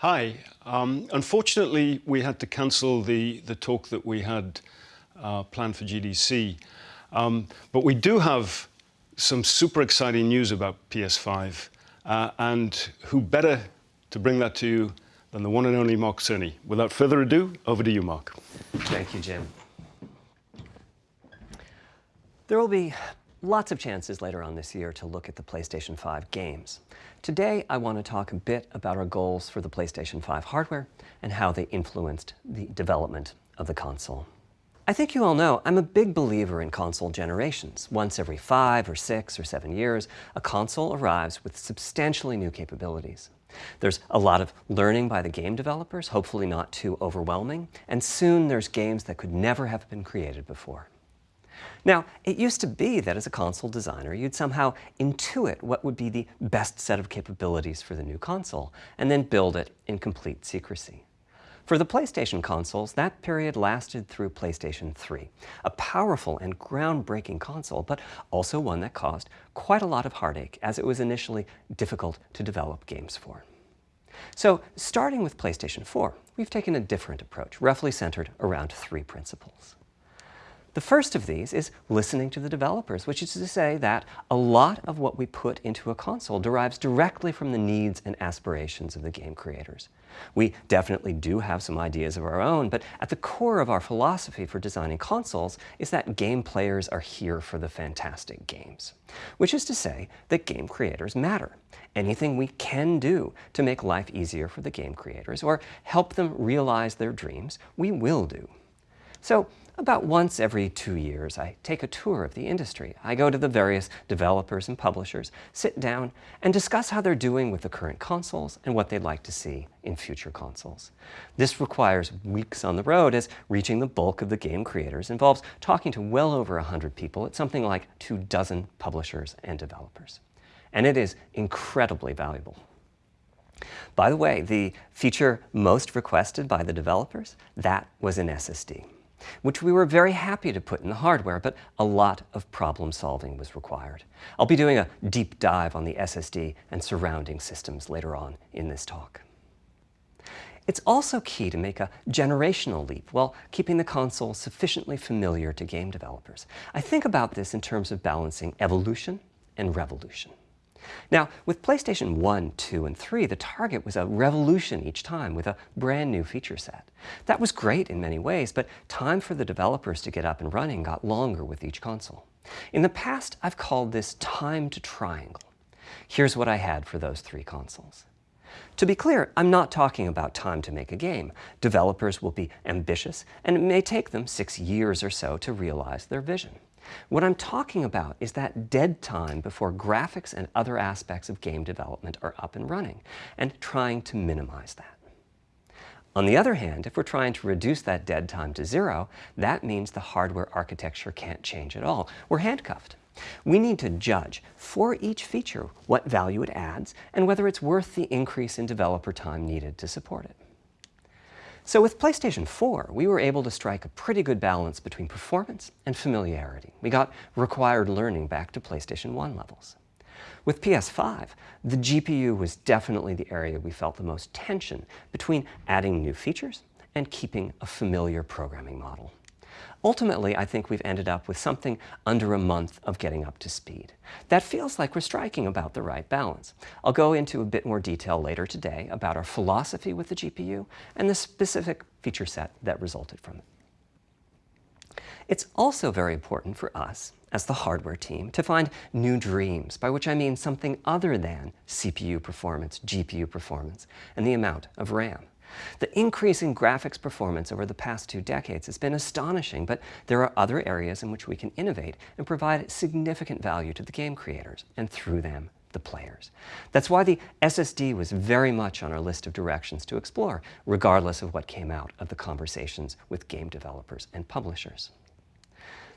Hi. Um, unfortunately, we had to cancel the, the talk that we had uh, planned for GDC. Um, but we do have some super exciting news about PS5. Uh, and who better to bring that to you than the one and only Mark Cerny. Without further ado, over to you, Mark. Thank you, Jim. There will be lots of chances later on this year to look at the PlayStation 5 games. Today, I want to talk a bit about our goals for the PlayStation 5 hardware and how they influenced the development of the console. I think you all know I'm a big believer in console generations. Once every five or six or seven years, a console arrives with substantially new capabilities. There's a lot of learning by the game developers, hopefully not too overwhelming, and soon there's games that could never have been created before. Now, it used to be that as a console designer, you'd somehow intuit what would be the best set of capabilities for the new console, and then build it in complete secrecy. For the PlayStation consoles, that period lasted through PlayStation 3, a powerful and groundbreaking console, but also one that caused quite a lot of heartache as it was initially difficult to develop games for. So starting with PlayStation 4, we've taken a different approach, roughly centered around three principles. The first of these is listening to the developers, which is to say that a lot of what we put into a console derives directly from the needs and aspirations of the game creators. We definitely do have some ideas of our own, but at the core of our philosophy for designing consoles is that game players are here for the fantastic games. Which is to say that game creators matter. Anything we can do to make life easier for the game creators or help them realize their dreams, we will do. So about once every two years, I take a tour of the industry. I go to the various developers and publishers, sit down, and discuss how they're doing with the current consoles and what they'd like to see in future consoles. This requires weeks on the road as reaching the bulk of the game creators involves talking to well over 100 people at something like two dozen publishers and developers. And it is incredibly valuable. By the way, the feature most requested by the developers, that was an SSD which we were very happy to put in the hardware, but a lot of problem solving was required. I'll be doing a deep dive on the SSD and surrounding systems later on in this talk. It's also key to make a generational leap while keeping the console sufficiently familiar to game developers. I think about this in terms of balancing evolution and revolution. Now, with PlayStation 1, 2, and 3, the target was a revolution each time with a brand new feature set. That was great in many ways, but time for the developers to get up and running got longer with each console. In the past, I've called this time to triangle. Here's what I had for those three consoles. To be clear, I'm not talking about time to make a game. Developers will be ambitious, and it may take them six years or so to realize their vision. What I'm talking about is that dead time before graphics and other aspects of game development are up and running, and trying to minimize that. On the other hand, if we're trying to reduce that dead time to zero, that means the hardware architecture can't change at all. We're handcuffed. We need to judge for each feature what value it adds and whether it's worth the increase in developer time needed to support it. So with PlayStation 4, we were able to strike a pretty good balance between performance and familiarity. We got required learning back to PlayStation 1 levels. With PS5, the GPU was definitely the area we felt the most tension between adding new features and keeping a familiar programming model. Ultimately, I think we've ended up with something under a month of getting up to speed. That feels like we're striking about the right balance. I'll go into a bit more detail later today about our philosophy with the GPU and the specific feature set that resulted from it. It's also very important for us, as the hardware team, to find new dreams, by which I mean something other than CPU performance, GPU performance, and the amount of RAM. The increase in graphics performance over the past two decades has been astonishing, but there are other areas in which we can innovate and provide significant value to the game creators, and through them, the players. That's why the SSD was very much on our list of directions to explore, regardless of what came out of the conversations with game developers and publishers.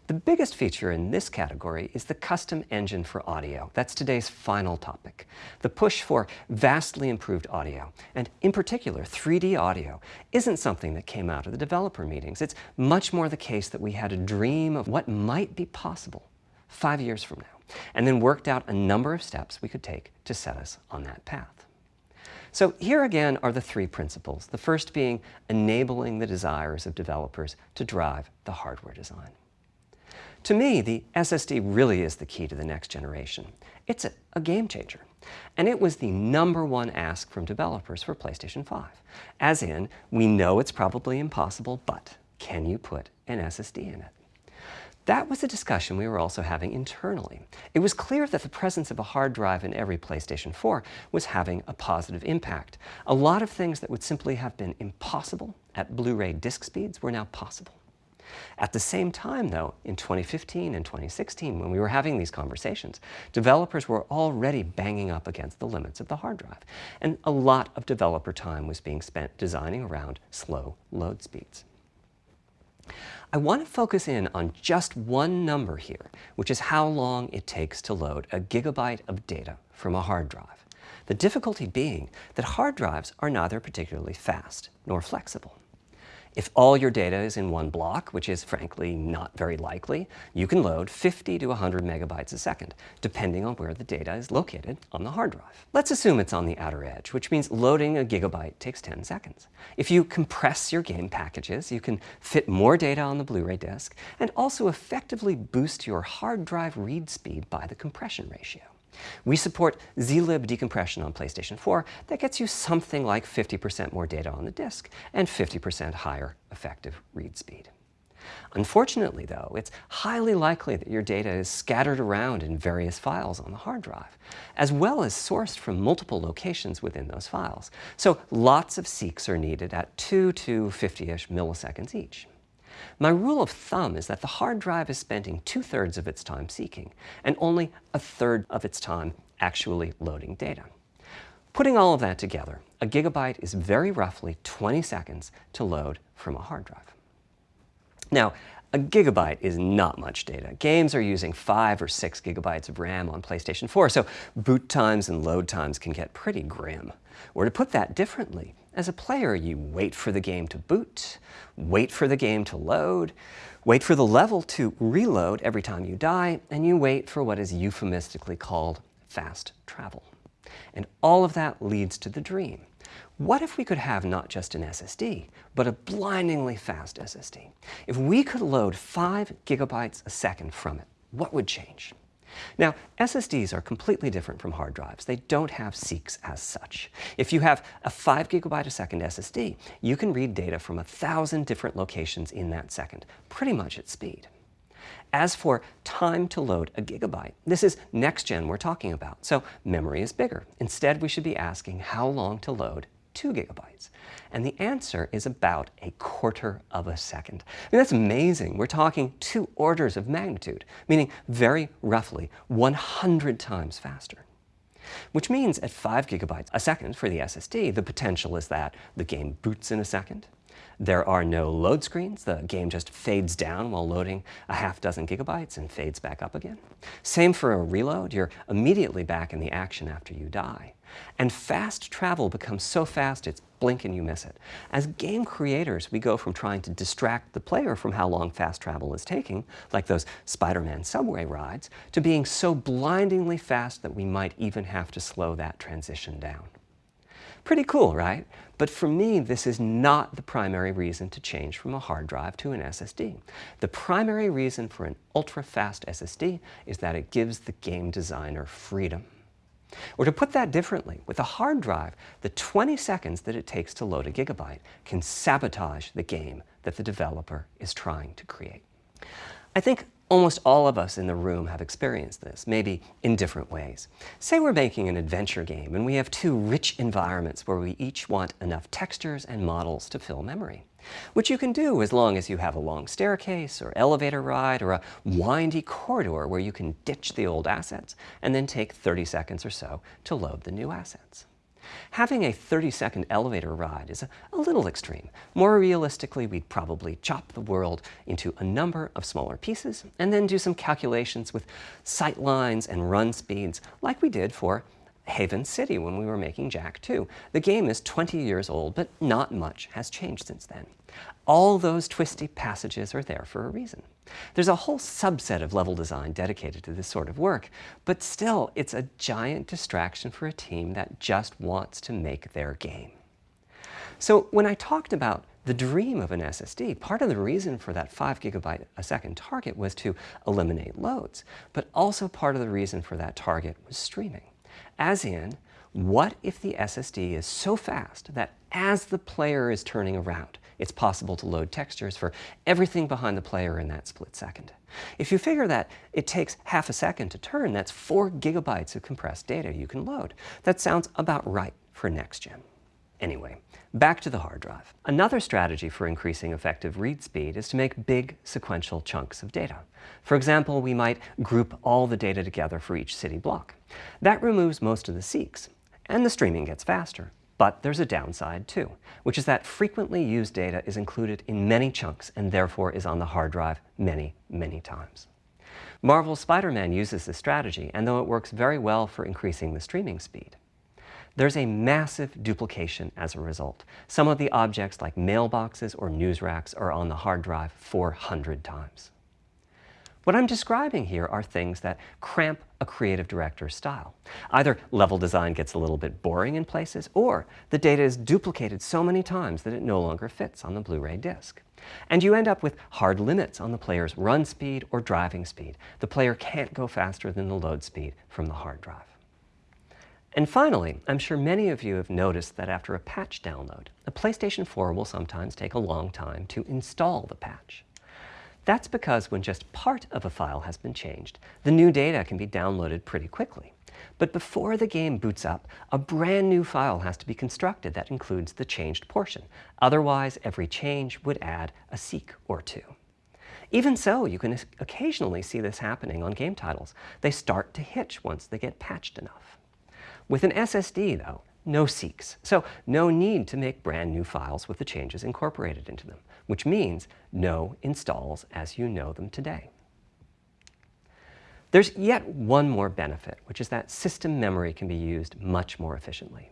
The biggest feature in this category is the custom engine for audio. That's today's final topic. The push for vastly improved audio, and in particular 3D audio, isn't something that came out of the developer meetings. It's much more the case that we had a dream of what might be possible five years from now, and then worked out a number of steps we could take to set us on that path. So here again are the three principles, the first being enabling the desires of developers to drive the hardware design. To me, the SSD really is the key to the next generation. It's a, a, game changer. And it was the number one ask from developers for PlayStation 5. As in, we know it's probably impossible, but can you put an SSD in it? That was a discussion we were also having internally. It was clear that the presence of a hard drive in every PlayStation 4 was having a positive impact. A lot of things that would simply have been impossible at Blu-ray disc speeds were now possible. At the same time, though, in 2015 and 2016, when we were having these conversations, developers were already banging up against the limits of the hard drive. And a lot of developer time was being spent designing around slow load speeds. I want to focus in on just one number here, which is how long it takes to load a gigabyte of data from a hard drive. The difficulty being that hard drives are neither particularly fast nor flexible. If all your data is in one block, which is frankly not very likely, you can load 50 to 100 megabytes a second, depending on where the data is located on the hard drive. Let's assume it's on the outer edge, which means loading a gigabyte takes 10 seconds. If you compress your game packages, you can fit more data on the Blu-ray disc and also effectively boost your hard drive read speed by the compression ratio. We support zlib decompression on PlayStation 4 that gets you something like 50% more data on the disk and 50% higher effective read speed. Unfortunately, though, it's highly likely that your data is scattered around in various files on the hard drive, as well as sourced from multiple locations within those files. So lots of seeks are needed at 2 to 50-ish milliseconds each. My rule of thumb is that the hard drive is spending two-thirds of its time seeking and only a third of its time actually loading data. Putting all of that together, a gigabyte is very roughly 20 seconds to load from a hard drive. Now, a gigabyte is not much data. Games are using five or six gigabytes of RAM on PlayStation 4, so boot times and load times can get pretty grim. Or to put that differently, as a player, you wait for the game to boot, wait for the game to load, wait for the level to reload every time you die, and you wait for what is euphemistically called fast travel. And all of that leads to the dream. What if we could have not just an SSD, but a blindingly fast SSD? If we could load 5 gigabytes a second from it, what would change? Now, SSDs are completely different from hard drives. They don't have seeks as such. If you have a 5 gigabyte a second SSD, you can read data from a thousand different locations in that second, pretty much at speed. As for time to load a gigabyte, this is next gen we're talking about, so memory is bigger. Instead, we should be asking how long to load 2 gigabytes? And the answer is about a quarter of a second. I mean, that's amazing. We're talking two orders of magnitude, meaning very roughly 100 times faster. Which means at 5 gigabytes a second for the SSD, the potential is that the game boots in a second, there are no load screens. The game just fades down while loading a half dozen gigabytes and fades back up again. Same for a reload. You're immediately back in the action after you die. And fast travel becomes so fast it's blink and you miss it. As game creators, we go from trying to distract the player from how long fast travel is taking, like those Spider-Man subway rides, to being so blindingly fast that we might even have to slow that transition down. Pretty cool, right? But for me, this is not the primary reason to change from a hard drive to an SSD. The primary reason for an ultra-fast SSD is that it gives the game designer freedom. Or to put that differently, with a hard drive, the 20 seconds that it takes to load a gigabyte can sabotage the game that the developer is trying to create. I think Almost all of us in the room have experienced this, maybe in different ways. Say we're making an adventure game and we have two rich environments where we each want enough textures and models to fill memory. Which you can do as long as you have a long staircase or elevator ride or a windy corridor where you can ditch the old assets and then take 30 seconds or so to load the new assets. Having a 30-second elevator ride is a, little extreme. More realistically, we'd probably chop the world into a number of smaller pieces and then do some calculations with sight lines and run speeds like we did for Haven City when we were making Jak 2. The game is 20 years old, but not much has changed since then. All those twisty passages are there for a reason. There's a whole subset of level design dedicated to this sort of work, but still, it's a giant distraction for a team that just wants to make their game. So when I talked about the dream of an SSD, part of the reason for that 5 gigabyte a second target was to eliminate loads, but also part of the reason for that target was streaming. As in, what if the SSD is so fast that as the player is turning around, it's possible to load textures for everything behind the player in that split second. If you figure that it takes half a second to turn, that's four gigabytes of compressed data you can load. That sounds about right for next gen. Anyway, back to the hard drive. Another strategy for increasing effective read speed is to make big sequential chunks of data. For example, we might group all the data together for each city block. That removes most of the seeks, and the streaming gets faster. But there's a downside too, which is that frequently used data is included in many chunks and therefore is on the hard drive many, many times. Marvel's Spider-Man uses this strategy, and though it works very well for increasing the streaming speed, there's a massive duplication as a result. Some of the objects like mailboxes or news racks are on the hard drive 400 times. What I'm describing here are things that cramp a creative director's style. Either level design gets a little bit boring in places, or the data is duplicated so many times that it no longer fits on the Blu-ray disc. And you end up with hard limits on the player's run speed or driving speed. The player can't go faster than the load speed from the hard drive. And finally, I'm sure many of you have noticed that after a patch download, a PlayStation 4 will sometimes take a long time to install the patch. That's because when just part of a file has been changed, the new data can be downloaded pretty quickly. But before the game boots up, a brand new file has to be constructed that includes the changed portion. Otherwise, every change would add a seek or two. Even so, you can occasionally see this happening on game titles. They start to hitch once they get patched enough. With an SSD, though, no seeks, so no need to make brand new files with the changes incorporated into them, which means no installs as you know them today. There's yet one more benefit, which is that system memory can be used much more efficiently.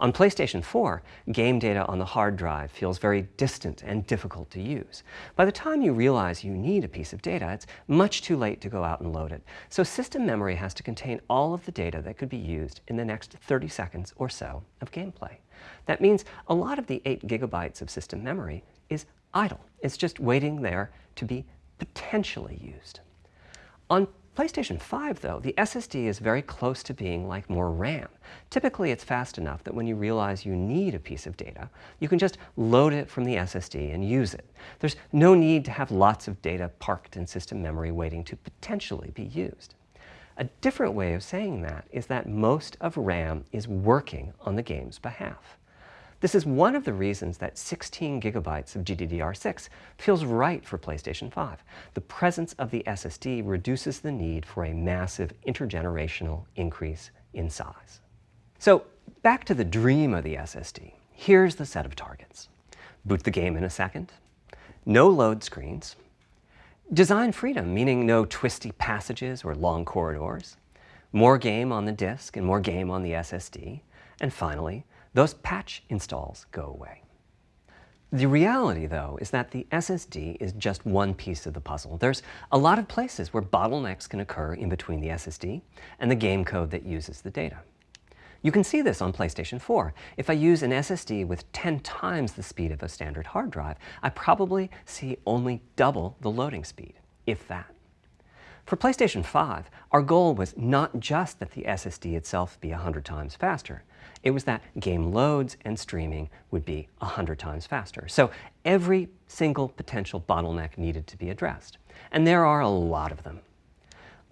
On PlayStation 4, game data on the hard drive feels very distant and difficult to use. By the time you realize you need a piece of data, it's much too late to go out and load it. So system memory has to contain all of the data that could be used in the next 30 seconds or so of gameplay. That means a lot of the 8 gigabytes of system memory idle. It's just waiting there to be potentially used. On PlayStation 5, though, the SSD is very close to being like more RAM. Typically, it's fast enough that when you realize you need a piece of data, you can just load it from the SSD and use it. There's no need to have lots of data parked in system memory waiting to potentially be used. A different way of saying that is that most of RAM is working on the game's behalf. This is one of the reasons that 16 gigabytes of GDDR6 feels right for PlayStation 5. The presence of the SSD reduces the need for a massive intergenerational increase in size. So back to the dream of the SSD. Here's the set of targets. Boot the game in a second, no load screens, design freedom, meaning no twisty passages or long corridors, more game on the disk and more game on the SSD, and finally, those patch installs go away. The reality, though, is that the SSD is just one piece of the puzzle. There's a lot of places where bottlenecks can occur in between the SSD and the game code that uses the data. You can see this on PlayStation 4. If I use an SSD with 10 times the speed of a standard hard drive, I probably see only double the loading speed, if that. For PlayStation 5, our goal was not just that the SSD itself be 100 times faster, it was that game loads and streaming would be 100 times faster. So every single potential bottleneck needed to be addressed. And there are a lot of them.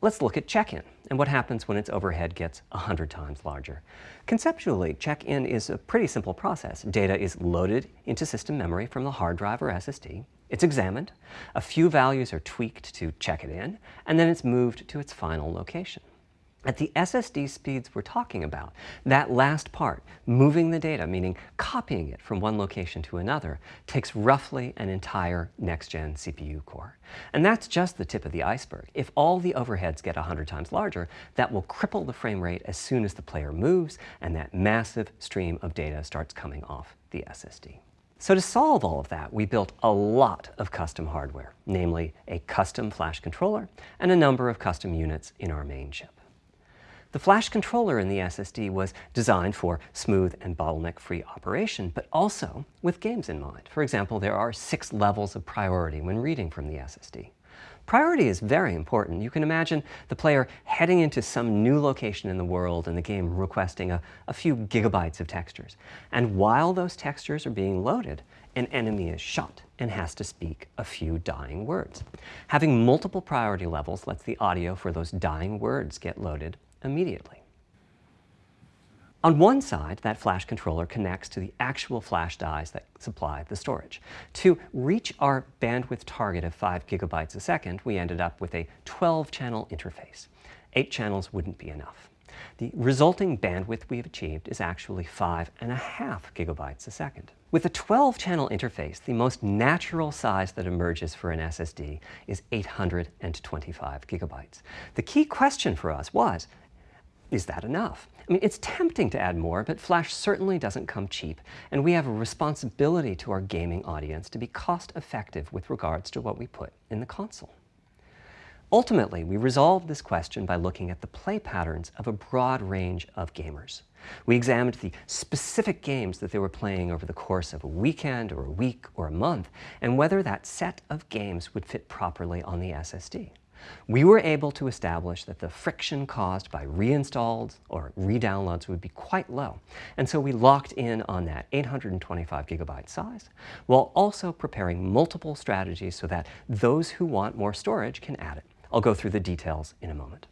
Let's look at check-in and what happens when its overhead gets 100 times larger. Conceptually, check-in is a pretty simple process. Data is loaded into system memory from the hard drive or SSD. It's examined, a few values are tweaked to check it in, and then it's moved to its final location. At the SSD speeds we're talking about, that last part, moving the data, meaning copying it from one location to another, takes roughly an entire next-gen CPU core. And that's just the tip of the iceberg. If all the overheads get 100 times larger, that will cripple the frame rate as soon as the player moves and that massive stream of data starts coming off the SSD. So to solve all of that, we built a lot of custom hardware, namely a custom flash controller and a number of custom units in our main chip. The flash controller in the SSD was designed for smooth and bottleneck-free operation, but also with games in mind. For example, there are six levels of priority when reading from the SSD. Priority is very important. You can imagine the player heading into some new location in the world and the game requesting a, a, few gigabytes of textures. And while those textures are being loaded, an enemy is shot and has to speak a few dying words. Having multiple priority levels lets the audio for those dying words get loaded immediately. On one side, that flash controller connects to the actual flash dies that supply the storage. To reach our bandwidth target of 5 gigabytes a second, we ended up with a 12-channel interface. Eight channels wouldn't be enough. The resulting bandwidth we've achieved is actually 5.5 gigabytes a second. With a 12-channel interface, the most natural size that emerges for an SSD is 825 gigabytes. The key question for us was, is that enough? I mean, it's tempting to add more, but Flash certainly doesn't come cheap, and we have a responsibility to our gaming audience to be cost-effective with regards to what we put in the console. Ultimately, we resolved this question by looking at the play patterns of a broad range of gamers. We examined the specific games that they were playing over the course of a weekend or a week or a month, and whether that set of games would fit properly on the SSD we were able to establish that the friction caused by reinstalls or redownloads would be quite low. And so we locked in on that 825 gigabyte size, while also preparing multiple strategies so that those who want more storage can add it. I'll go through the details in a moment.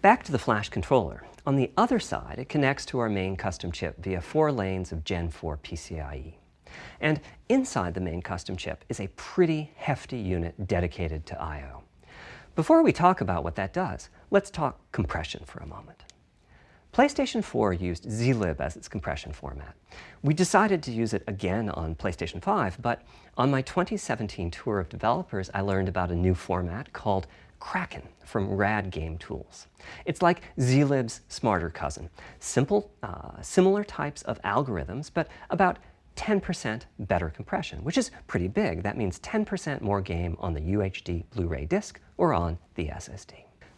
Back to the flash controller. On the other side, it connects to our main custom chip via four lanes of Gen 4 PCIe. And inside the main custom chip is a pretty hefty unit dedicated to I.O. Before we talk about what that does, let's talk compression for a moment. PlayStation 4 used zlib as its compression format. We decided to use it again on PlayStation 5, but on my 2017 tour of developers, I learned about a new format called Kraken from Rad Game Tools. It's like zlib's smarter cousin. Simple, uh, similar types of algorithms, but about 10% better compression, which is pretty big. That means 10% more game on the UHD Blu-ray disc or on the SSD.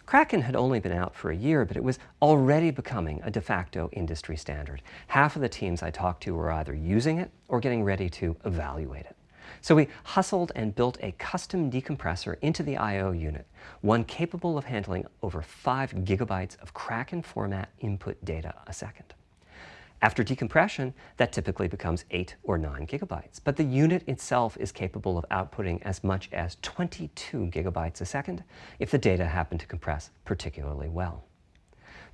Kraken had only been out for a year, but it was already becoming a de facto industry standard. Half of the teams I talked to were either using it or getting ready to evaluate it. So we hustled and built a custom decompressor into the I.O. unit, one capable of handling over 5 gigabytes of Kraken format input data a second. After decompression, that typically becomes 8 or 9 gigabytes, but the unit itself is capable of outputting as much as 22 gigabytes a second if the data happen to compress particularly well.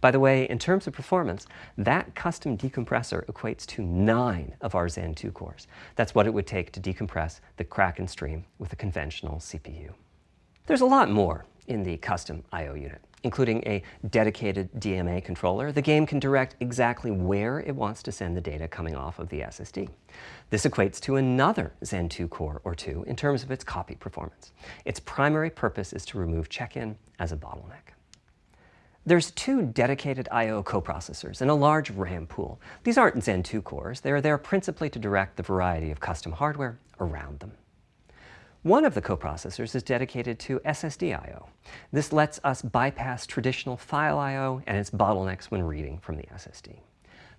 By the way, in terms of performance, that custom decompressor equates to nine of our Zen 2 cores. That's what it would take to decompress the Kraken stream with a conventional CPU. There's a lot more in the custom I.O. unit including a dedicated DMA controller, the game can direct exactly where it wants to send the data coming off of the SSD. This equates to another Zen 2 core or two in terms of its copy performance. Its primary purpose is to remove check-in as a bottleneck. There's two dedicated I.O. coprocessors and a large RAM pool. These aren't Zen 2 cores. They're there principally to direct the variety of custom hardware around them. One of the coprocessors is dedicated to SSD I.O. This lets us bypass traditional file I.O. and its bottlenecks when reading from the SSD.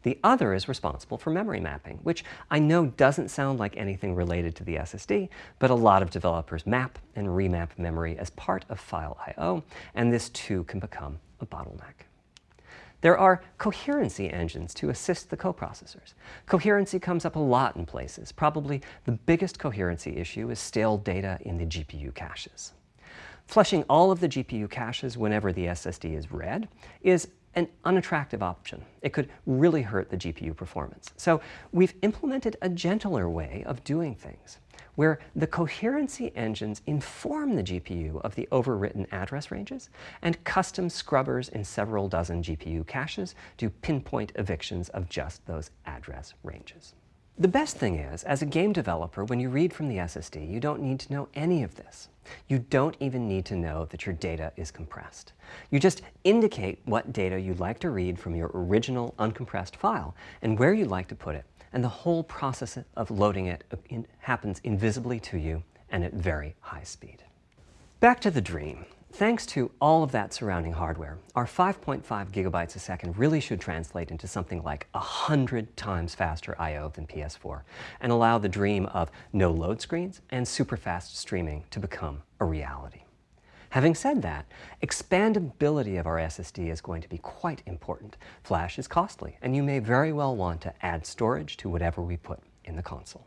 The other is responsible for memory mapping, which I know doesn't sound like anything related to the SSD, but a lot of developers map and remap memory as part of file I.O., and this too can become a bottleneck. There are coherency engines to assist the coprocessors. Coherency comes up a lot in places. Probably the biggest coherency issue is stale data in the GPU caches. Flushing all of the GPU caches whenever the SSD is read is an unattractive option. It could really hurt the GPU performance. So we've implemented a gentler way of doing things where the coherency engines inform the GPU of the overwritten address ranges, and custom scrubbers in several dozen GPU caches do pinpoint evictions of just those address ranges. The best thing is, as a game developer, when you read from the SSD, you don't need to know any of this. You don't even need to know that your data is compressed. You just indicate what data you'd like to read from your original uncompressed file and where you'd like to put it, and the whole process of loading it happens invisibly to you and at very high speed. Back to the dream. Thanks to all of that surrounding hardware, our 5.5 gigabytes a second really should translate into something like 100 times faster I.O. than PS4 and allow the dream of no load screens and super fast streaming to become a reality. Having said that, expandability of our SSD is going to be quite important. Flash is costly, and you may very well want to add storage to whatever we put in the console.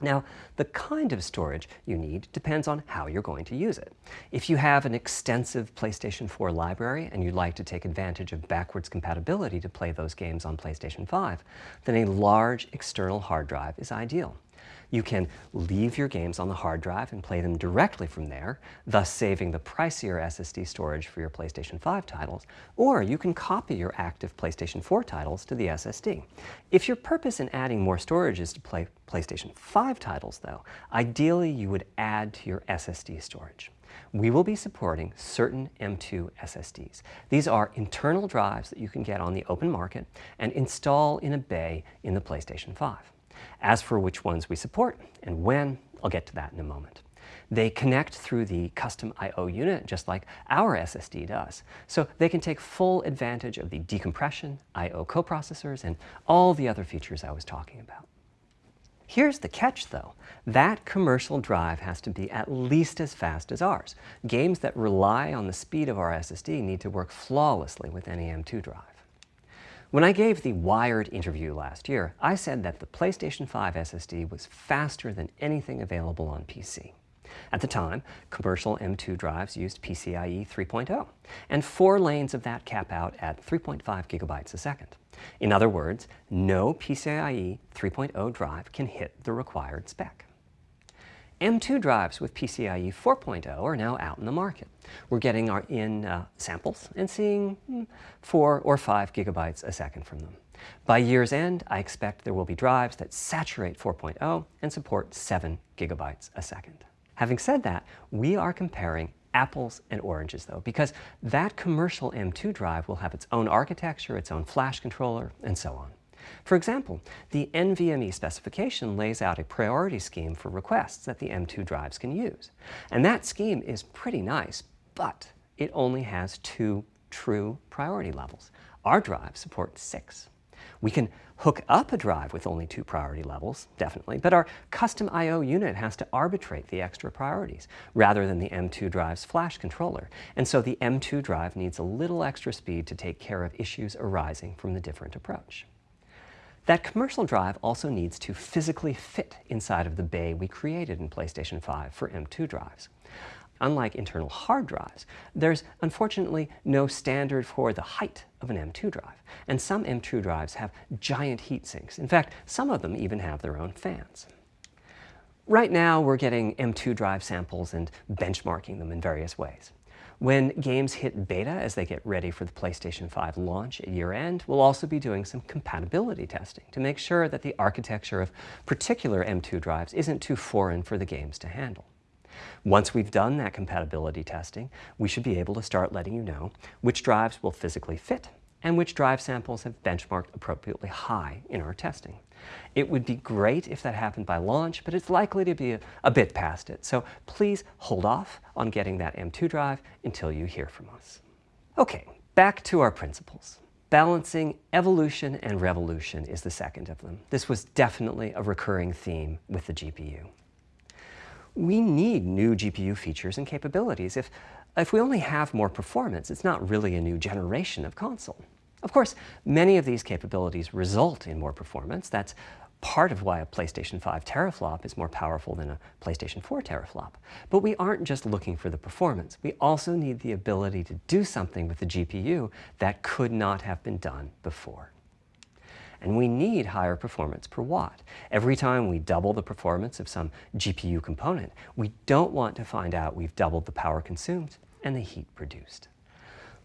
Now, the kind of storage you need depends on how you're going to use it. If you have an extensive PlayStation 4 library and you'd like to take advantage of backwards compatibility to play those games on PlayStation 5, then a large external hard drive is ideal. You can leave your games on the hard drive and play them directly from there, thus saving the pricier SSD storage for your PlayStation 5 titles, or you can copy your active PlayStation 4 titles to the SSD. If your purpose in adding more storage is to play PlayStation 5 titles, though, ideally you would add to your SSD storage we will be supporting certain M2 SSDs. These are internal drives that you can get on the open market and install in a bay in the PlayStation 5. As for which ones we support and when, I'll get to that in a moment. They connect through the custom I.O. unit, just like our SSD does. So they can take full advantage of the decompression, I.O. coprocessors, and all the other features I was talking about. Here's the catch, though. That commercial drive has to be at least as fast as ours. Games that rely on the speed of our SSD need to work flawlessly with any M2 drive. When I gave the Wired interview last year, I said that the PlayStation 5 SSD was faster than anything available on PC. At the time, commercial M2 drives used PCIe 3.0, and four lanes of that cap out at 3.5 gigabytes a second. In other words, no PCIe 3.0 drive can hit the required spec. M2 drives with PCIe 4.0 are now out in the market. We're getting our in uh, samples and seeing hmm, 4 or 5 gigabytes a second from them. By year's end, I expect there will be drives that saturate 4.0 and support 7 gigabytes a second. Having said that, we are comparing apples and oranges though, because that commercial M2 drive will have its own architecture, its own flash controller, and so on. For example, the NVMe specification lays out a priority scheme for requests that the M2 drives can use. And that scheme is pretty nice, but it only has two true priority levels. Our drive supports six. We can hook up a drive with only two priority levels, definitely, but our custom I.O. unit has to arbitrate the extra priorities rather than the M2 drive's flash controller. And so the M2 drive needs a little extra speed to take care of issues arising from the different approach. That commercial drive also needs to physically fit inside of the bay we created in PlayStation 5 for M2 drives. Unlike internal hard drives, there's unfortunately no standard for the height of an M2 drive, and some M2 drives have giant heat sinks. In fact, some of them even have their own fans. Right now, we're getting M2 drive samples and benchmarking them in various ways. When games hit beta as they get ready for the PlayStation 5 launch at year end, we'll also be doing some compatibility testing to make sure that the architecture of particular M2 drives isn't too foreign for the games to handle. Once we've done that compatibility testing, we should be able to start letting you know which drives will physically fit and which drive samples have benchmarked appropriately high in our testing. It would be great if that happened by launch, but it's likely to be a, a, bit past it. So please hold off on getting that M2 drive until you hear from us. Okay, back to our principles. Balancing evolution and revolution is the second of them. This was definitely a recurring theme with the GPU. We need new GPU features and capabilities. If, if we only have more performance, it's not really a new generation of console. Of course, many of these capabilities result in more performance. That's part of why a PlayStation 5 teraflop is more powerful than a PlayStation 4 teraflop. But we aren't just looking for the performance. We also need the ability to do something with the GPU that could not have been done before. And we need higher performance per watt. Every time we double the performance of some GPU component, we don't want to find out we've doubled the power consumed and the heat produced.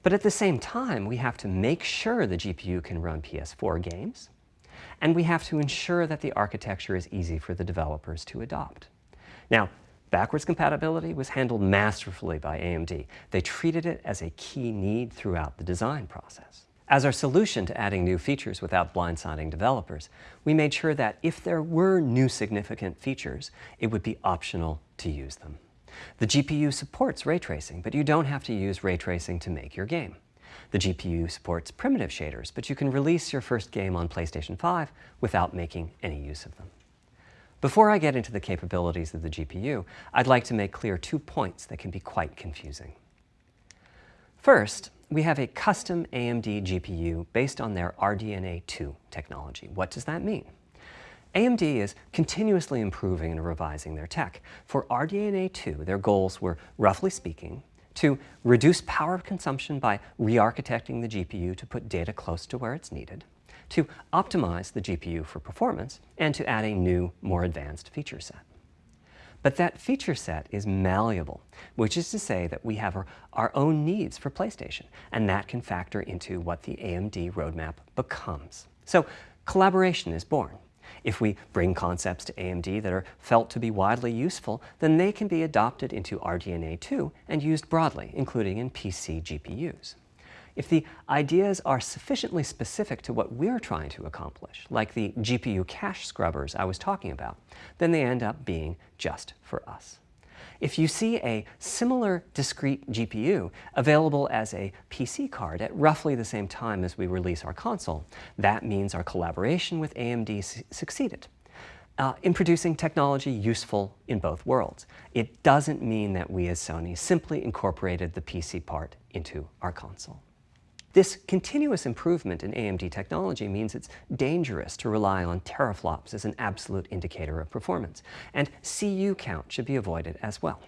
But at the same time, we have to make sure the GPU can run PS4 games, and we have to ensure that the architecture is easy for the developers to adopt. Now, backwards compatibility was handled masterfully by AMD. They treated it as a key need throughout the design process. As our solution to adding new features without blindsiding developers, we made sure that if there were new significant features, it would be optional to use them. The GPU supports ray tracing, but you don't have to use ray tracing to make your game. The GPU supports primitive shaders, but you can release your first game on PlayStation 5 without making any use of them. Before I get into the capabilities of the GPU, I'd like to make clear two points that can be quite confusing. First, we have a custom AMD GPU based on their RDNA 2 technology. What does that mean? AMD is continuously improving and revising their tech. For RDNA 2, their goals were, roughly speaking, to reduce power consumption by re-architecting the GPU to put data close to where it's needed, to optimize the GPU for performance, and to add a new, more advanced feature set. But that feature set is malleable, which is to say that we have our, our, own needs for PlayStation, and that can factor into what the AMD roadmap becomes. So collaboration is born. If we bring concepts to AMD that are felt to be widely useful, then they can be adopted into RDNA 2 and used broadly, including in PC GPUs. If the ideas are sufficiently specific to what we're trying to accomplish, like the GPU cache scrubbers I was talking about, then they end up being just for us. If you see a similar discrete GPU available as a PC card at roughly the same time as we release our console, that means our collaboration with AMD succeeded. Uh, in producing technology useful in both worlds. It doesn't mean that we as Sony simply incorporated the PC part into our console. This continuous improvement in AMD technology means it's dangerous to rely on teraflops as an absolute indicator of performance, and CU count should be avoided as well.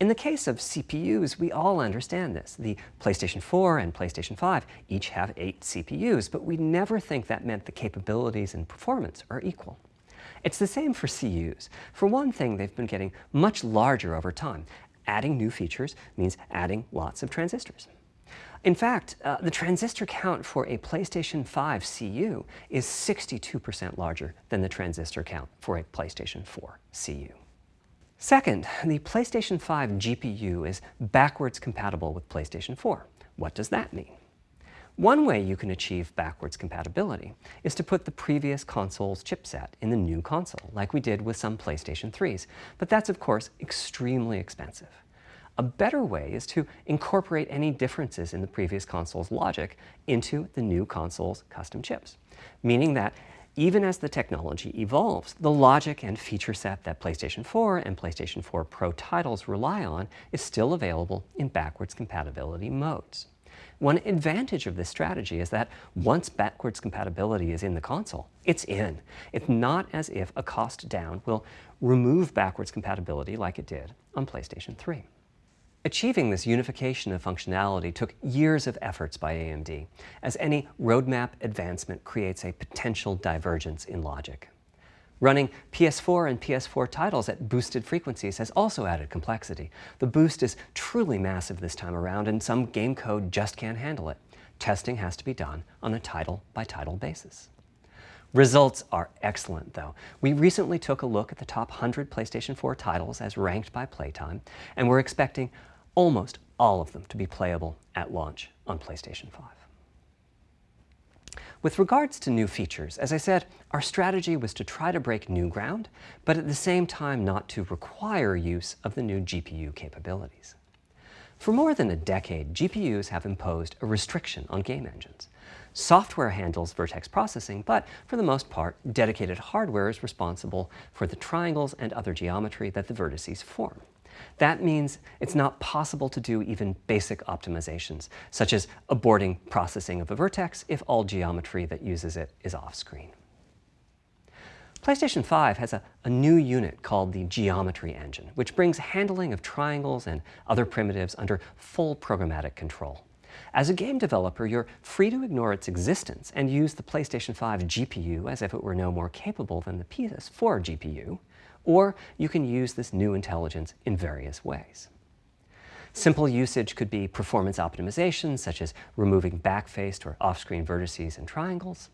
In the case of CPUs, we all understand this. The PlayStation 4 and PlayStation 5 each have eight CPUs, but we never think that meant the capabilities and performance are equal. It's the same for CUs. For one thing, they've been getting much larger over time. Adding new features means adding lots of transistors. In fact, uh, the transistor count for a PlayStation 5 CU is 62% larger than the transistor count for a PlayStation 4 CU. Second, the PlayStation 5 GPU is backwards compatible with PlayStation 4. What does that mean? One way you can achieve backwards compatibility is to put the previous console's chipset in the new console, like we did with some PlayStation 3s, but that's of course extremely expensive. A better way is to incorporate any differences in the previous console's logic into the new console's custom chips, meaning that even as the technology evolves, the logic and feature set that PlayStation 4 and PlayStation 4 Pro titles rely on is still available in backwards compatibility modes. One advantage of this strategy is that once backwards compatibility is in the console, it's in. It's not as if a cost down will remove backwards compatibility like it did on PlayStation 3. Achieving this unification of functionality took years of efforts by AMD, as any roadmap advancement creates a potential divergence in logic. Running PS4 and PS4 titles at boosted frequencies has also added complexity. The boost is truly massive this time around, and some game code just can't handle it. Testing has to be done on a title-by-title -title basis. Results are excellent, though. We recently took a look at the top 100 PlayStation 4 titles as ranked by playtime, and we're expecting almost all of them to be playable at launch on PlayStation 5. With regards to new features, as I said, our strategy was to try to break new ground, but at the same time not to require use of the new GPU capabilities. For more than a decade, GPUs have imposed a restriction on game engines. Software handles vertex processing, but for the most part, dedicated hardware is responsible for the triangles and other geometry that the vertices form. That means it's not possible to do even basic optimizations, such as aborting processing of a vertex if all geometry that uses it is off-screen. PlayStation 5 has a, a, new unit called the Geometry Engine, which brings handling of triangles and other primitives under full programmatic control. As a game developer, you're free to ignore its existence and use the PlayStation 5 GPU as if it were no more capable than the PS4 GPU, or you can use this new intelligence in various ways. Simple usage could be performance optimization, such as removing backfaced or off-screen vertices and triangles.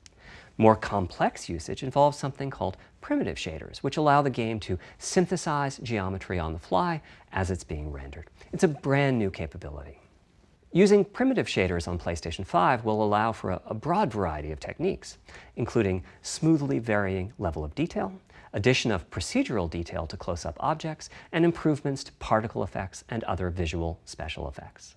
More complex usage involves something called primitive shaders, which allow the game to synthesize geometry on the fly as it's being rendered. It's a brand new capability. Using primitive shaders on PlayStation 5 will allow for a, a, broad variety of techniques, including smoothly varying level of detail, addition of procedural detail to close-up objects, and improvements to particle effects and other visual special effects.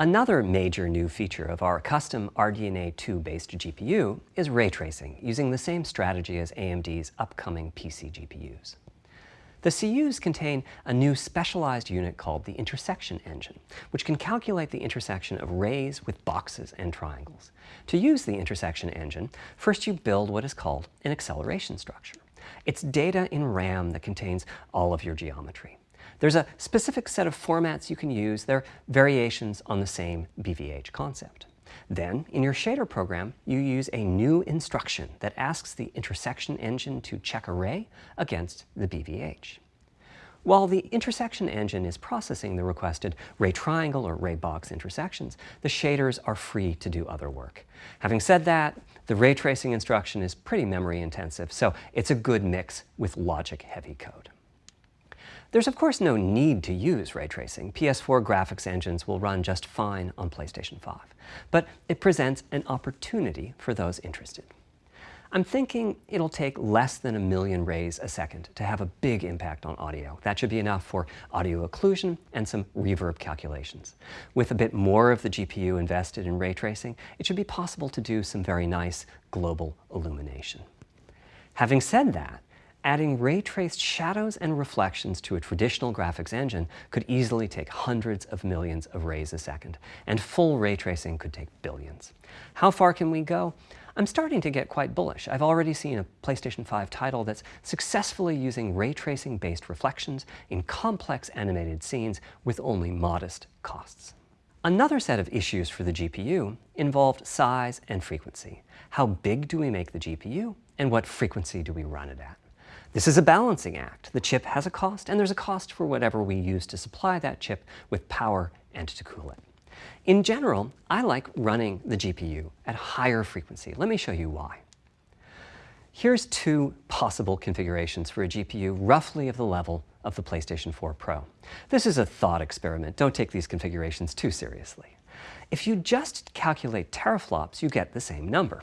Another major new feature of our custom RDNA 2-based GPU is ray tracing, using the same strategy as AMD's upcoming PC GPUs. The CUs contain a new specialized unit called the intersection engine, which can calculate the intersection of rays with boxes and triangles. To use the intersection engine, first you build what is called an acceleration structure. It's data in RAM that contains all of your geometry. There's a specific set of formats you can use. They're variations on the same BVH concept. Then, in your shader program, you use a new instruction that asks the intersection engine to check a ray against the BVH. While the intersection engine is processing the requested ray triangle or ray box intersections, the shaders are free to do other work. Having said that, the ray tracing instruction is pretty memory intensive, so it's a good mix with logic heavy code. There's of course no need to use ray tracing. PS4 graphics engines will run just fine on PlayStation 5. But it presents an opportunity for those interested. I'm thinking it'll take less than a million rays a second to have a big impact on audio. That should be enough for audio occlusion and some reverb calculations. With a bit more of the GPU invested in ray tracing, it should be possible to do some very nice global illumination. Having said that, Adding ray-traced shadows and reflections to a traditional graphics engine could easily take hundreds of millions of rays a second, and full ray tracing could take billions. How far can we go? I'm starting to get quite bullish. I've already seen a PlayStation 5 title that's successfully using ray tracing based reflections in complex animated scenes with only modest costs. Another set of issues for the GPU involved size and frequency. How big do we make the GPU, and what frequency do we run it at? This is a balancing act. The chip has a cost, and there's a cost for whatever we use to supply that chip with power and to cool it. In general, I like running the GPU at higher frequency. Let me show you why. Here's two possible configurations for a GPU roughly of the level of the PlayStation 4 Pro. This is a thought experiment. Don't take these configurations too seriously. If you just calculate teraflops, you get the same number.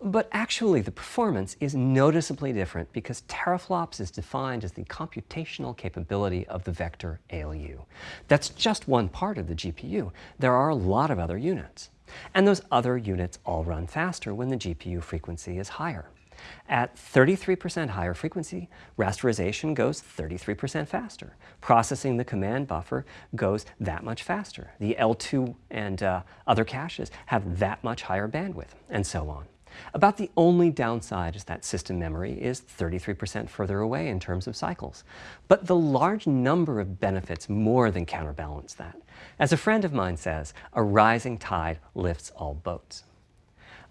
But actually, the performance is noticeably different because teraflops is defined as the computational capability of the vector ALU. That's just one part of the GPU. There are a lot of other units. And those other units all run faster when the GPU frequency is higher. At 33% higher frequency, rasterization goes 33% faster. Processing the command buffer goes that much faster. The L2 and uh, other caches have that much higher bandwidth, and so on. About the only downside is that system memory is 33% further away in terms of cycles. But the large number of benefits more than counterbalance that. As a friend of mine says, a rising tide lifts all boats.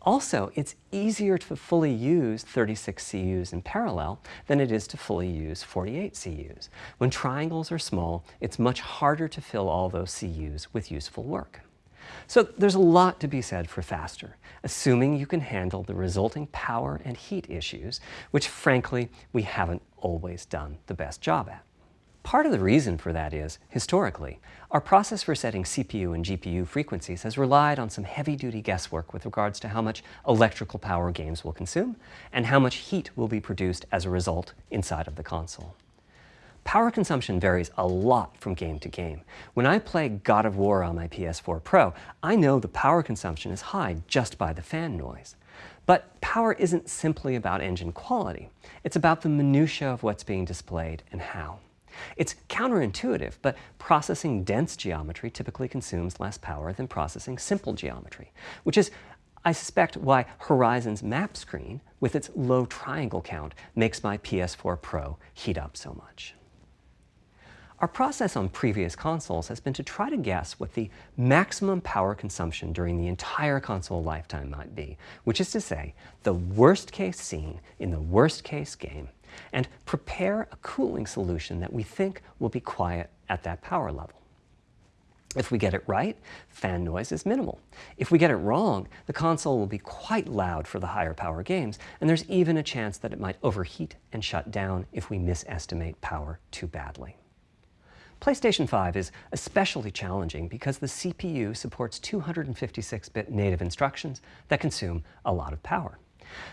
Also, it's easier to fully use 36 CUs in parallel than it is to fully use 48 CUs. When triangles are small, it's much harder to fill all those CUs with useful work. So there's a lot to be said for faster, assuming you can handle the resulting power and heat issues, which frankly, we haven't always done the best job at. Part of the reason for that is, historically, our process for setting CPU and GPU frequencies has relied on some heavy-duty guesswork with regards to how much electrical power games will consume and how much heat will be produced as a result inside of the console. Power consumption varies a lot from game to game. When I play God of War on my PS4 Pro, I know the power consumption is high just by the fan noise. But power isn't simply about engine quality. It's about the minutia of what's being displayed and how. It's counterintuitive, but processing dense geometry typically consumes less power than processing simple geometry, which is I suspect why Horizon's map screen, with its low triangle count, makes my PS4 Pro heat up so much. Our process on previous consoles has been to try to guess what the maximum power consumption during the entire console lifetime might be, which is to say, the worst case scene in the worst case game, and prepare a cooling solution that we think will be quiet at that power level. If we get it right, fan noise is minimal. If we get it wrong, the console will be quite loud for the higher power games, and there's even a chance that it might overheat and shut down if we misestimate power too badly. PlayStation 5 is especially challenging because the CPU supports 256-bit native instructions that consume a lot of power.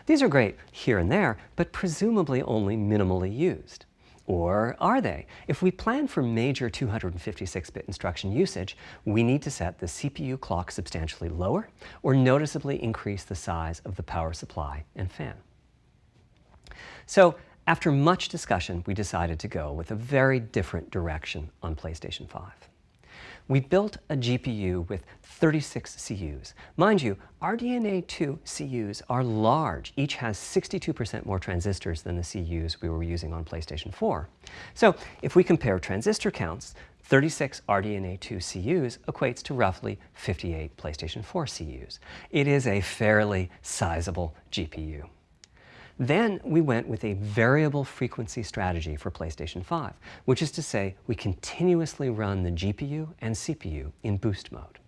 These are great here and there, but presumably only minimally used. Or are they? If we plan for major 256-bit instruction usage, we need to set the CPU clock substantially lower or noticeably increase the size of the power supply and fan. So after much discussion, we decided to go with a very different direction on PlayStation 5. We built a GPU with 36 CUs. Mind you, RDNA 2 CUs are large. Each has 62% more transistors than the CUs we were using on PlayStation 4. So if we compare transistor counts, 36 RDNA 2 CUs equates to roughly 58 PlayStation 4 CUs. It is a fairly sizable GPU. Then we went with a variable frequency strategy for PlayStation 5, which is to say we continuously run the GPU and CPU in boost mode.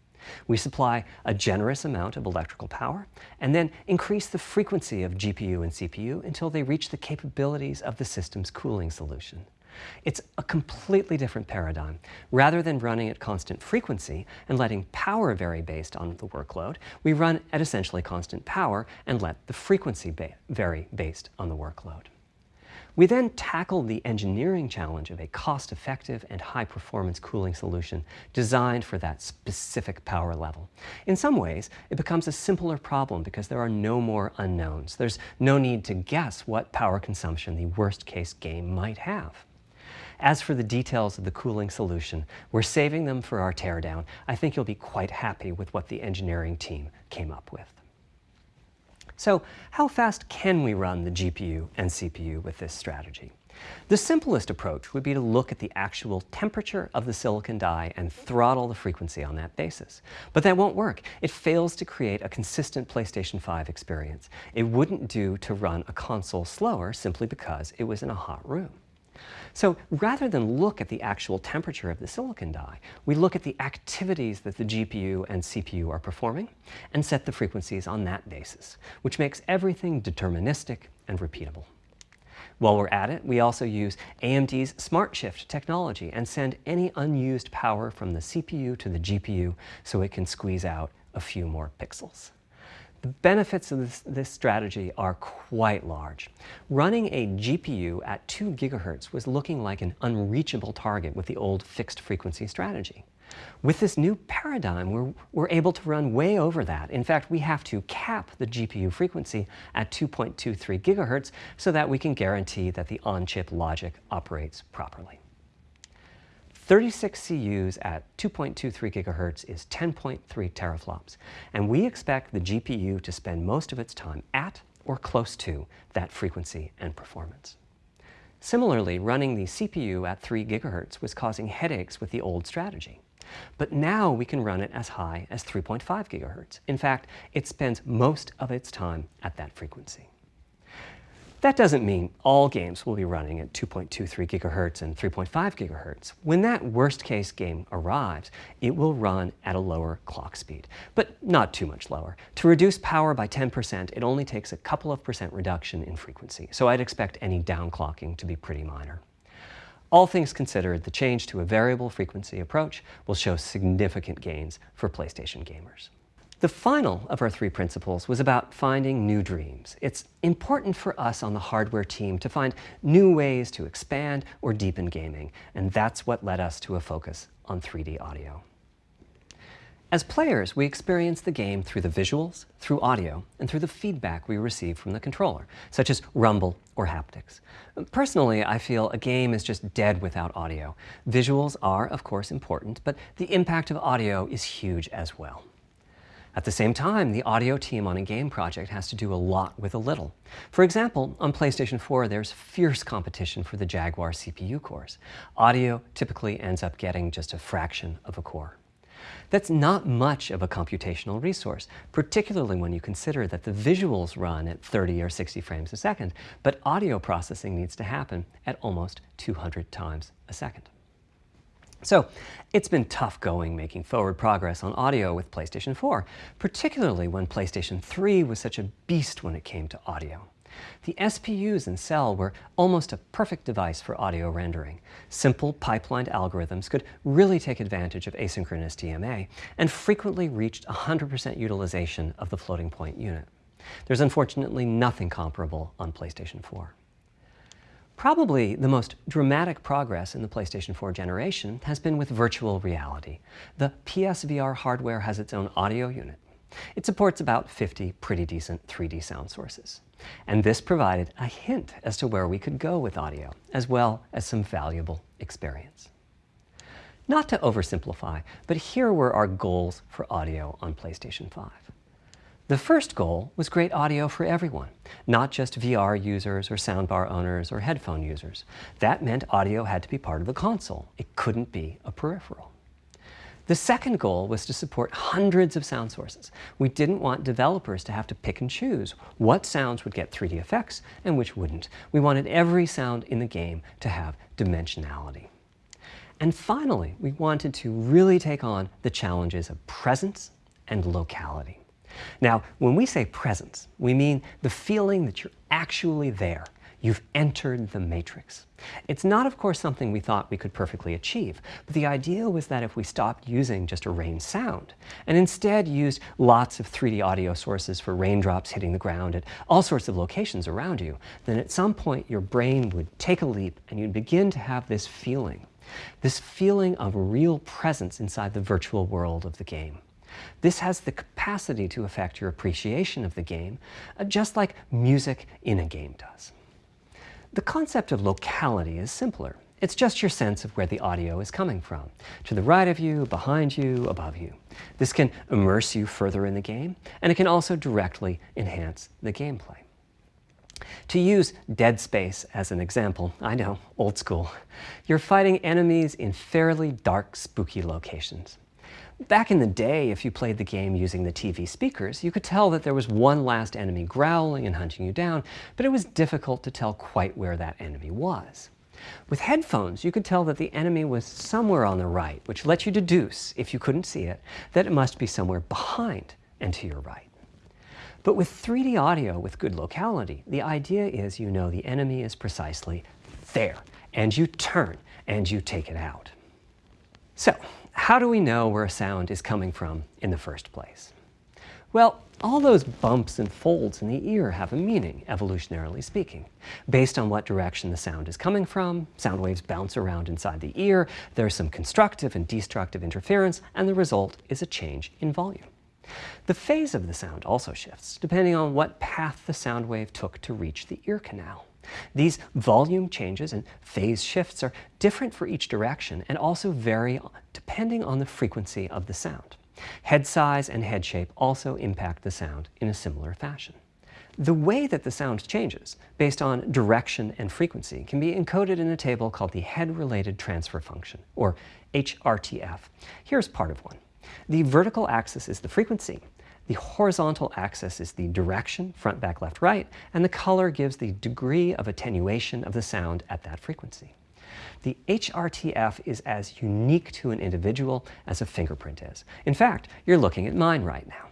We supply a generous amount of electrical power and then increase the frequency of GPU and CPU until they reach the capabilities of the system's cooling solution. It's a completely different paradigm. Rather than running at constant frequency and letting power vary based on the workload, we run at essentially constant power and let the frequency ba vary based on the workload. We then tackled the engineering challenge of a cost-effective and high-performance cooling solution designed for that specific power level. In some ways, it becomes a simpler problem because there are no more unknowns. There's no need to guess what power consumption the worst-case game might have. As for the details of the cooling solution, we're saving them for our teardown. I think you'll be quite happy with what the engineering team came up with. So how fast can we run the GPU and CPU with this strategy? The simplest approach would be to look at the actual temperature of the silicon die and throttle the frequency on that basis. But that won't work. It fails to create a consistent PlayStation 5 experience. It wouldn't do to run a console slower simply because it was in a hot room. So rather than look at the actual temperature of the silicon die, we look at the activities that the GPU and CPU are performing and set the frequencies on that basis, which makes everything deterministic and repeatable. While we're at it, we also use AMD's SmartShift technology and send any unused power from the CPU to the GPU so it can squeeze out a few more pixels. The benefits of this, this, strategy are quite large. Running a GPU at 2 gigahertz was looking like an unreachable target with the old fixed frequency strategy. With this new paradigm, we're, we're able to run way over that. In fact, we have to cap the GPU frequency at 2.23 gigahertz so that we can guarantee that the on-chip logic operates properly. 36 CUs at 2.23 gigahertz is 10.3 teraflops, and we expect the GPU to spend most of its time at or close to that frequency and performance. Similarly, running the CPU at 3 gigahertz was causing headaches with the old strategy. But now we can run it as high as 3.5 gigahertz. In fact, it spends most of its time at that frequency. That doesn't mean all games will be running at 2.23 gigahertz and 3.5 gigahertz. When that worst case game arrives, it will run at a lower clock speed, but not too much lower. To reduce power by 10%, it only takes a couple of percent reduction in frequency, so I'd expect any downclocking to be pretty minor. All things considered, the change to a variable frequency approach will show significant gains for PlayStation gamers. The final of our three principles was about finding new dreams. It's important for us on the hardware team to find new ways to expand or deepen gaming, and that's what led us to a focus on 3D audio. As players, we experience the game through the visuals, through audio, and through the feedback we receive from the controller, such as rumble or haptics. Personally, I feel a game is just dead without audio. Visuals are, of course, important, but the impact of audio is huge as well. At the same time, the audio team on a game project has to do a lot with a little. For example, on PlayStation 4, there's fierce competition for the Jaguar CPU cores. Audio typically ends up getting just a fraction of a core. That's not much of a computational resource, particularly when you consider that the visuals run at 30 or 60 frames a second, but audio processing needs to happen at almost 200 times a second. So it's been tough going making forward progress on audio with PlayStation 4, particularly when PlayStation 3 was such a beast when it came to audio. The SPUs in Cell were almost a perfect device for audio rendering. Simple pipelined algorithms could really take advantage of asynchronous DMA and frequently reached 100% utilization of the floating point unit. There's unfortunately nothing comparable on PlayStation 4. Probably the most dramatic progress in the PlayStation 4 generation has been with virtual reality. The PSVR hardware has its own audio unit. It supports about 50 pretty decent 3D sound sources. And this provided a hint as to where we could go with audio, as well as some valuable experience. Not to oversimplify, but here were our goals for audio on PlayStation 5. The first goal was great audio for everyone, not just VR users or soundbar owners or headphone users. That meant audio had to be part of the console. It couldn't be a peripheral. The second goal was to support hundreds of sound sources. We didn't want developers to have to pick and choose what sounds would get 3D effects and which wouldn't. We wanted every sound in the game to have dimensionality. And finally, we wanted to really take on the challenges of presence and locality. Now, when we say presence, we mean the feeling that you're actually there. You've entered the matrix. It's not, of course, something we thought we could perfectly achieve, but the idea was that if we stopped using just a rain sound and instead used lots of 3D audio sources for raindrops hitting the ground at all sorts of locations around you, then at some point your brain would take a leap and you'd begin to have this feeling, this feeling of real presence inside the virtual world of the game. This has the capacity to affect your appreciation of the game, uh, just like music in a game does. The concept of locality is simpler. It's just your sense of where the audio is coming from, to the right of you, behind you, above you. This can immerse you further in the game, and it can also directly enhance the gameplay. To use Dead Space as an example, I know, old school, you're fighting enemies in fairly dark, spooky locations. Back in the day, if you played the game using the TV speakers, you could tell that there was one last enemy growling and hunting you down, but it was difficult to tell quite where that enemy was. With headphones, you could tell that the enemy was somewhere on the right, which let you deduce, if you couldn't see it, that it must be somewhere behind and to your right. But with 3D audio with good locality, the idea is you know the enemy is precisely there, and you turn and you take it out. So, how do we know where a sound is coming from in the first place? Well, all those bumps and folds in the ear have a meaning, evolutionarily speaking. Based on what direction the sound is coming from, sound waves bounce around inside the ear, there's some constructive and destructive interference, and the result is a change in volume. The phase of the sound also shifts, depending on what path the sound wave took to reach the ear canal. These volume changes and phase shifts are different for each direction and also vary depending on the frequency of the sound. Head size and head shape also impact the sound in a similar fashion. The way that the sound changes, based on direction and frequency, can be encoded in a table called the Head-Related Transfer Function, or HRTF. Here's part of one. The vertical axis is the frequency, the horizontal axis is the direction, front, back, left, right, and the color gives the degree of attenuation of the sound at that frequency. The HRTF is as unique to an individual as a fingerprint is. In fact, you're looking at mine right now.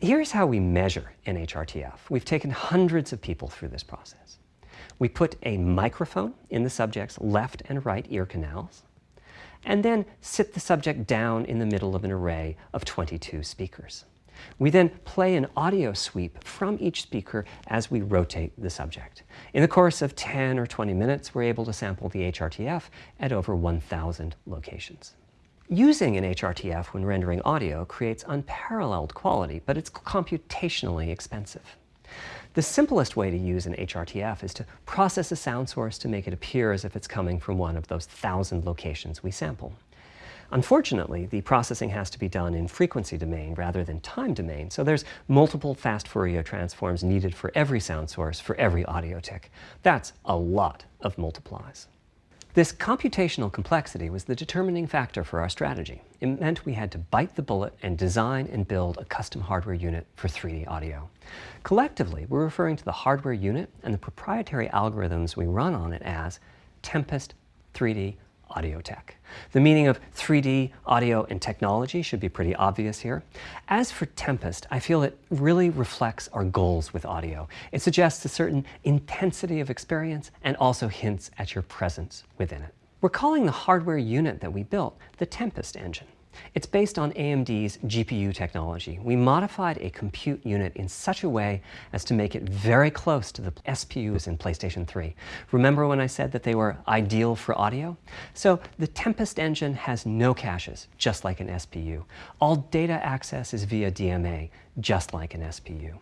Here's how we measure an HRTF. We've taken hundreds of people through this process. We put a microphone in the subject's left and right ear canals, and then sit the subject down in the middle of an array of 22 speakers. We then play an audio sweep from each speaker as we rotate the subject. In the course of 10 or 20 minutes, we're able to sample the HRTF at over 1,000 locations. Using an HRTF when rendering audio creates unparalleled quality, but it's computationally expensive. The simplest way to use an HRTF is to process a sound source to make it appear as if it's coming from one of those thousand locations we sample. Unfortunately, the processing has to be done in frequency domain rather than time domain, so there's multiple fast Fourier transforms needed for every sound source for every audio tick. That's a lot of multiplies. This computational complexity was the determining factor for our strategy. It meant we had to bite the bullet and design and build a custom hardware unit for 3D audio. Collectively, we're referring to the hardware unit and the proprietary algorithms we run on it as Tempest 3D audio tech. The meaning of 3D audio and technology should be pretty obvious here. As for Tempest, I feel it really reflects our goals with audio. It suggests a certain intensity of experience and also hints at your presence within it. We're calling the hardware unit that we built the Tempest engine. It's based on AMD's GPU technology. We modified a compute unit in such a way as to make it very close to the SPUs in PlayStation 3. Remember when I said that they were ideal for audio? So the Tempest engine has no caches, just like an SPU. All data access is via DMA, just like an SPU.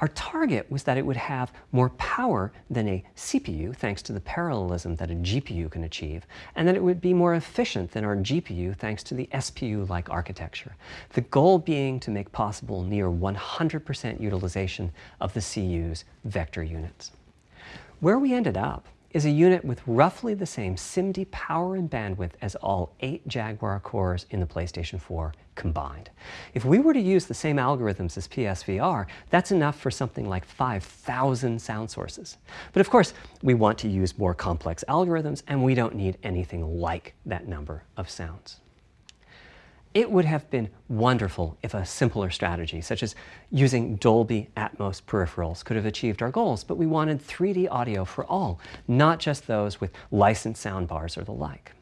Our target was that it would have more power than a CPU, thanks to the parallelism that a GPU can achieve, and that it would be more efficient than our GPU, thanks to the SPU-like architecture. The goal being to make possible near 100% utilization of the CU's vector units. Where we ended up is a unit with roughly the same SIMD power and bandwidth as all eight Jaguar cores in the PlayStation 4 combined. If we were to use the same algorithms as PSVR, that's enough for something like 5,000 sound sources. But of course, we want to use more complex algorithms, and we don't need anything like that number of sounds. It would have been wonderful if a simpler strategy, such as using Dolby Atmos peripherals, could have achieved our goals, but we wanted 3D audio for all, not just those with licensed soundbars or the like.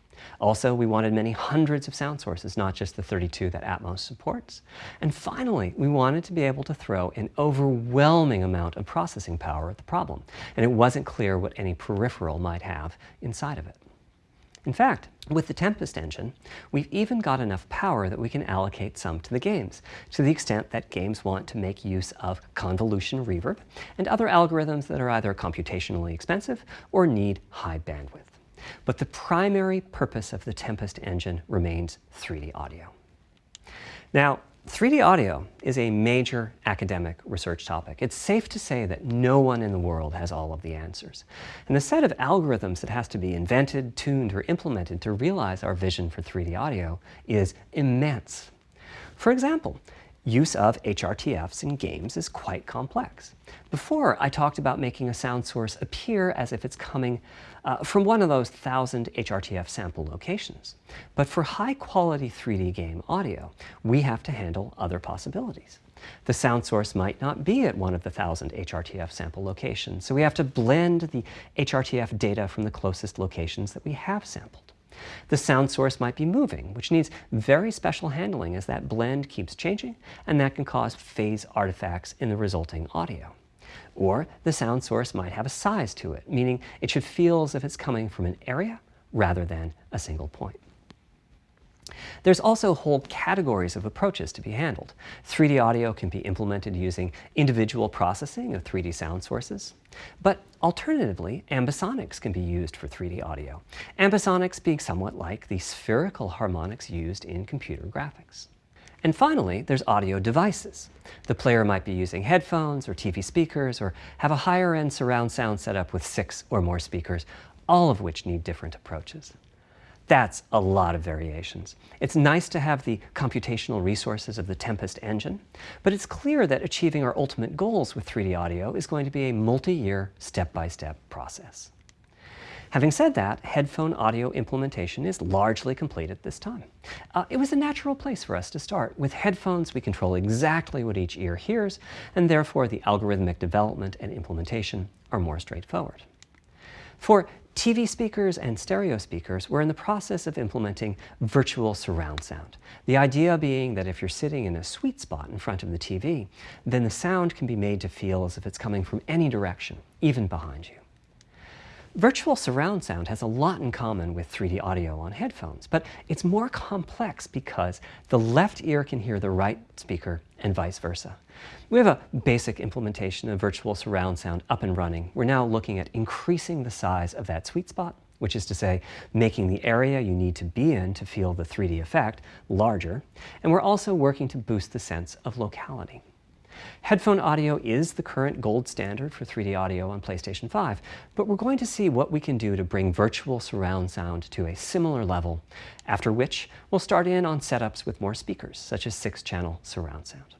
Also, we wanted many hundreds of sound sources, not just the 32 that Atmos supports. And finally, we wanted to be able to throw an overwhelming amount of processing power at the problem, and it wasn't clear what any peripheral might have inside of it. In fact, with the Tempest engine, we've even got enough power that we can allocate some to the games, to the extent that games want to make use of convolution reverb and other algorithms that are either computationally expensive or need high bandwidth. But the primary purpose of the Tempest engine remains 3D audio. Now, 3D audio is a major academic research topic. It's safe to say that no one in the world has all of the answers. And the set of algorithms that has to be invented, tuned, or implemented to realize our vision for 3D audio is immense. For example, use of HRTFs in games is quite complex. Before, I talked about making a sound source appear as if it's coming uh, from one of those thousand HRTF sample locations. But for high quality 3D game audio, we have to handle other possibilities. The sound source might not be at one of the thousand HRTF sample locations, so we have to blend the HRTF data from the closest locations that we have sampled. The sound source might be moving, which needs very special handling as that blend keeps changing, and that can cause phase artifacts in the resulting audio. Or the sound source might have a size to it, meaning it should feel as if it's coming from an area rather than a single point. There's also whole categories of approaches to be handled. 3D audio can be implemented using individual processing of 3D sound sources. But alternatively, ambisonics can be used for 3D audio. Ambisonics being somewhat like the spherical harmonics used in computer graphics. And finally, there's audio devices. The player might be using headphones or TV speakers or have a higher-end surround sound setup with six or more speakers, all of which need different approaches. That's a lot of variations. It's nice to have the computational resources of the Tempest engine, but it's clear that achieving our ultimate goals with 3D audio is going to be a multi-year, step-by-step process. Having said that, headphone audio implementation is largely complete at this time. Uh, it was a natural place for us to start. With headphones, we control exactly what each ear hears, and therefore the algorithmic development and implementation are more straightforward. For TV speakers and stereo speakers, we're in the process of implementing virtual surround sound. The idea being that if you're sitting in a sweet spot in front of the TV, then the sound can be made to feel as if it's coming from any direction, even behind you. Virtual surround sound has a lot in common with 3D audio on headphones, but it's more complex because the left ear can hear the right speaker and vice versa. We have a basic implementation of virtual surround sound up and running. We're now looking at increasing the size of that sweet spot which is to say, making the area you need to be in to feel the 3D effect larger, and we're also working to boost the sense of locality. Headphone audio is the current gold standard for 3D audio on PlayStation 5, but we're going to see what we can do to bring virtual surround sound to a similar level, after which we'll start in on setups with more speakers, such as 6-channel surround sound.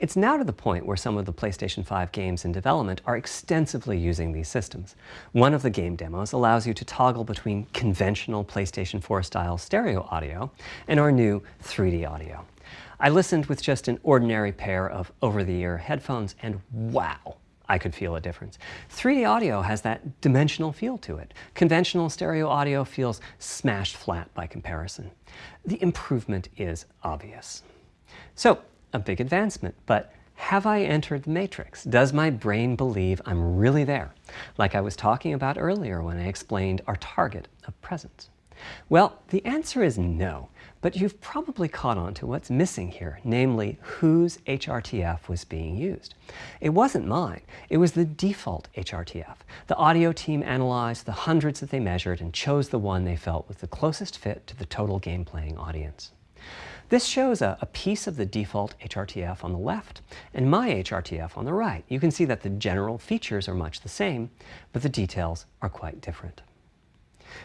It's now to the point where some of the PlayStation 5 games in development are extensively using these systems. One of the game demos allows you to toggle between conventional PlayStation 4 style stereo audio and our new 3D audio. I listened with just an ordinary pair of over-the-ear headphones and wow, I could feel a difference. 3D audio has that dimensional feel to it. Conventional stereo audio feels smashed flat by comparison. The improvement is obvious. So a big advancement, but have I entered the matrix? Does my brain believe I'm really there? Like I was talking about earlier when I explained our target of presence. Well, the answer is no, but you've probably caught on to what's missing here, namely whose HRTF was being used. It wasn't mine, it was the default HRTF. The audio team analyzed the hundreds that they measured and chose the one they felt was the closest fit to the total game playing audience. This shows a, a, piece of the default HRTF on the left and my HRTF on the right. You can see that the general features are much the same, but the details are quite different.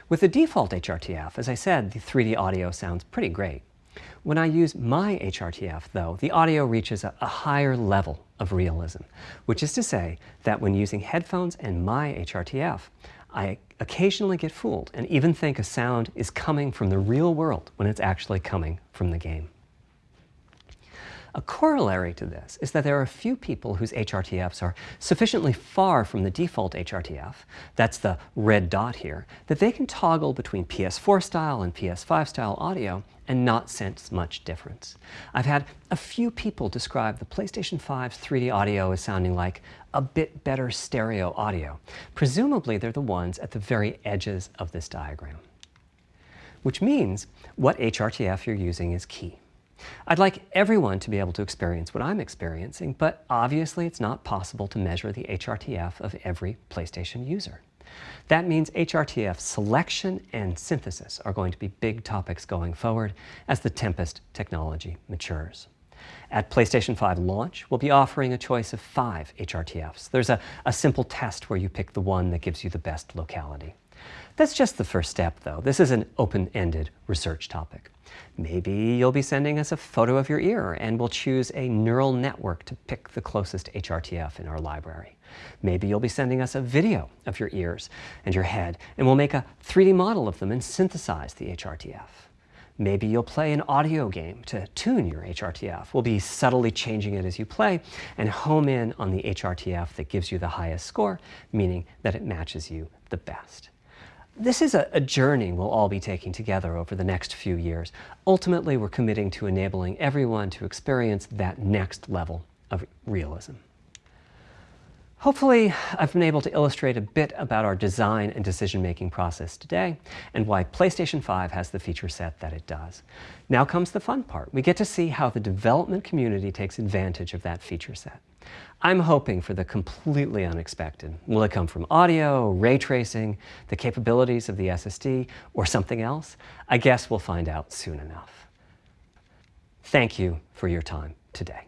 With the default HRTF, as I said, the 3D audio sounds pretty great. When I use my HRTF, though, the audio reaches a, a higher level of realism, which is to say that when using headphones and my HRTF, I occasionally get fooled and even think a sound is coming from the real world when it's actually coming from the game. A corollary to this is that there are a few people whose HRTFs are sufficiently far from the default HRTF, that's the red dot here, that they can toggle between PS4 style and PS5 style audio and not sense much difference. I've had a few people describe the PlayStation 5's 3D audio as sounding like a bit better stereo audio. Presumably they're the ones at the very edges of this diagram. Which means what HRTF you're using is key. I'd like everyone to be able to experience what I'm experiencing, but obviously it's not possible to measure the HRTF of every PlayStation user. That means HRTF selection and synthesis are going to be big topics going forward as the Tempest technology matures. At PlayStation 5 launch, we'll be offering a choice of five HRTFs. There's a, a simple test where you pick the one that gives you the best locality. That's just the first step, though. This is an open-ended research topic. Maybe you'll be sending us a photo of your ear and we'll choose a neural network to pick the closest HRTF in our library. Maybe you'll be sending us a video of your ears and your head and we'll make a 3D model of them and synthesize the HRTF. Maybe you'll play an audio game to tune your HRTF. We'll be subtly changing it as you play and home in on the HRTF that gives you the highest score, meaning that it matches you the best. This is a, a, journey we'll all be taking together over the next few years. Ultimately, we're committing to enabling everyone to experience that next level of realism. Hopefully, I've been able to illustrate a bit about our design and decision-making process today and why PlayStation 5 has the feature set that it does. Now comes the fun part. We get to see how the development community takes advantage of that feature set. I'm hoping for the completely unexpected. Will it come from audio, ray tracing, the capabilities of the SSD, or something else? I guess we'll find out soon enough. Thank you for your time today.